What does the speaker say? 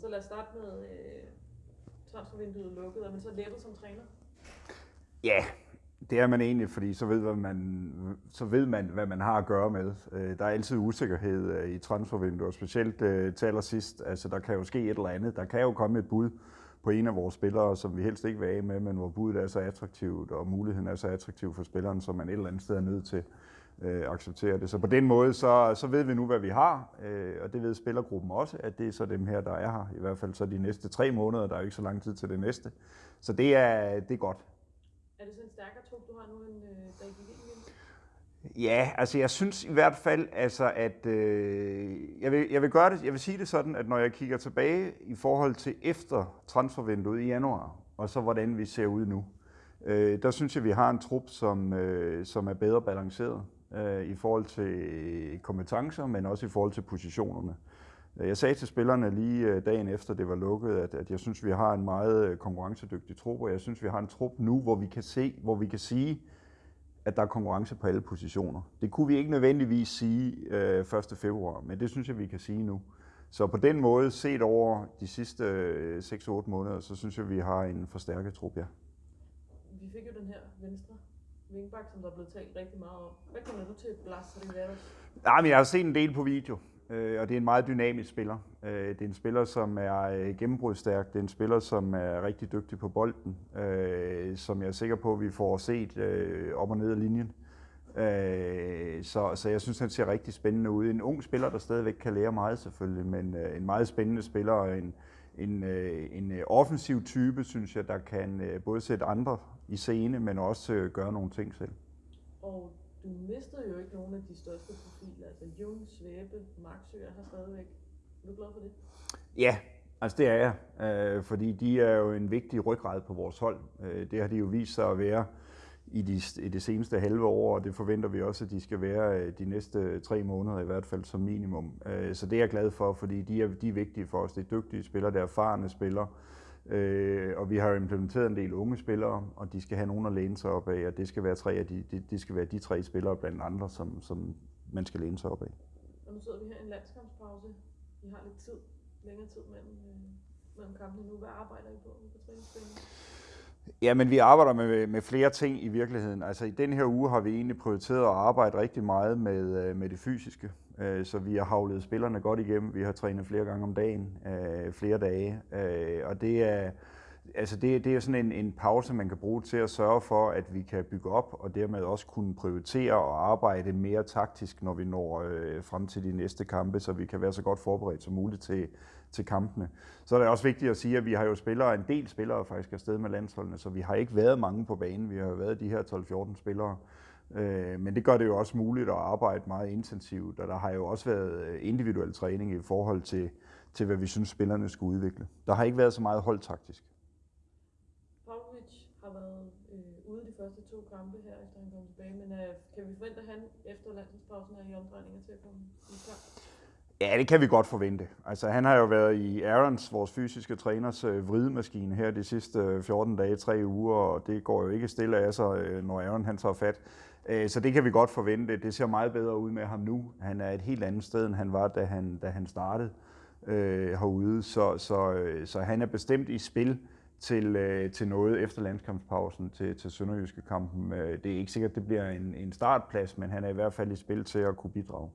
Så lad os starte med øh, transfervinduet lukket. Er man så lettet som træner? Ja, det er man egentlig, fordi så ved, hvad man, så ved man, hvad man har at gøre med. Øh, der er altid usikkerhed øh, i transfervinduet, specielt øh, til allersidst. Altså, der kan jo ske et eller andet. Der kan jo komme et bud på en af vores spillere, som vi helst ikke vil af med, men hvor budet er så attraktivt, og muligheden er så attraktiv for spilleren, som man et eller andet sted er nødt til øh, acceptere det. Så på den måde, så, så ved vi nu, hvad vi har, øh, og det ved spillergruppen også, at det er så dem her, der er her. I hvert fald så de næste tre måneder, der er jo ikke så lang tid til det næste. Så det er, det er godt. Er det så en stærkere trup, du har nu, end øh, da I gik ind? Ja, altså jeg synes i hvert fald, altså at øh, jeg, vil, jeg vil gøre det, jeg vil sige det sådan, at når jeg kigger tilbage i forhold til efter transfervinduet i januar, og så hvordan vi ser ud nu, øh, der synes jeg, vi har en trup, som, øh, som er bedre balanceret øh, i forhold til kompetencer, men også i forhold til positionerne. Jeg sagde til spillerne lige øh, dagen efter det var lukket, at, at jeg synes, vi har en meget øh, konkurrencedygtig trup, og jeg synes, vi har en trup nu, hvor vi kan se, hvor vi kan sige, at der er konkurrence på alle positioner. Det kunne vi ikke nødvendigvis sige øh, 1. februar, men det synes jeg, vi kan sige nu. Så på den måde, set over de sidste øh, 6-8 måneder, så synes jeg, vi har en forstærket trup, ja. Vi fik jo den her venstre vingbak, som der er blevet talt rigtig meget om. Hvad kommer du til Blas Riveros? Nej, men jeg har set en del på video, øh, og det er en meget dynamisk spiller. Øh, det er en spiller, som er øh, gennembrudsstærk. Det er en spiller, som er rigtig dygtig på bolden, øh, som jeg er sikker på, at vi får set øh, op og ned af linjen. Øh, så, så jeg synes, han ser rigtig spændende ud. En ung spiller, der stadigvæk kan lære meget selvfølgelig, men øh, en meget spændende spiller og en, en, øh, en øh, offensiv type, synes jeg, der kan øh, både sætte andre i scene, men også øh, gøre nogle ting selv. Og du mistede jo ikke nogen af de største profiler. Altså Jung, Svæbe, Maxø er her stadigvæk. Er du glad for det? Ja, altså det er jeg, øh, fordi de er jo en vigtig ryggrad på vores hold. Øh, det har de jo vist sig at være i, de, i det seneste halve år, og det forventer vi også, at de skal være øh, de næste tre måneder i hvert fald som minimum. Øh, så det er jeg glad for, fordi de er, de er vigtige for os. Det er dygtige spillere, det er erfarne spillere, øh, og vi har implementeret en del unge spillere, og de skal have nogen at læne sig op af, og det skal være, tre af de, det, det skal være de tre spillere blandt andre, som, som man skal læne sig op af. Og nu sidder vi her i en landskampspause. Vi har lidt tid, længere tid mellem, øh, mellem kampene nu. Hvad arbejder I på på træningsbanen? Ja, men vi arbejder med, med flere ting i virkeligheden. Altså i den her uge har vi egentlig prioriteret at arbejde rigtig meget med, øh, med det fysiske. Øh, så vi har havlet spillerne godt igennem. Vi har trænet flere gange om dagen, øh, flere dage. Og det er, altså det, det er sådan en, en pause, man kan bruge til at sørge for, at vi kan bygge op, og dermed også kunne prioritere og arbejde mere taktisk, når vi når øh, frem til de næste kampe, så vi kan være så godt forberedt som muligt til, til kampene. Så er det også vigtigt at sige, at vi har jo spillere, en del spillere faktisk afsted med landsholdene, så vi har ikke været mange på banen. Vi har jo været de her 12-14 spillere. Øh, men det gør det jo også muligt at arbejde meget intensivt, og der har jo også været øh, individuel træning i forhold til, til hvad vi synes, spillerne skulle udvikle. Der har ikke været så meget holdtaktisk har været øh, ude de første to kampe her, efter han kom tilbage. Men øh, kan vi forvente, at han efter landsholdspausen er i omdrejninger til at komme i kamp? Ja, det kan vi godt forvente. Altså, han har jo været i Aarons, vores fysiske træners, øh, vridemaskine her de sidste øh, 14 dage, tre uger, og det går jo ikke stille af sig, øh, når Aaron han tager fat. Så det kan vi godt forvente. Det ser meget bedre ud med ham nu. Han er et helt andet sted, end han var, da han, da han startede øh, herude. Så, så, så han er bestemt i spil til, øh, til noget efter landskampspausen til, til Sønderjyske kampen. Øh, det er ikke sikkert, at det bliver en, en startplads, men han er i hvert fald i spil til at kunne bidrage.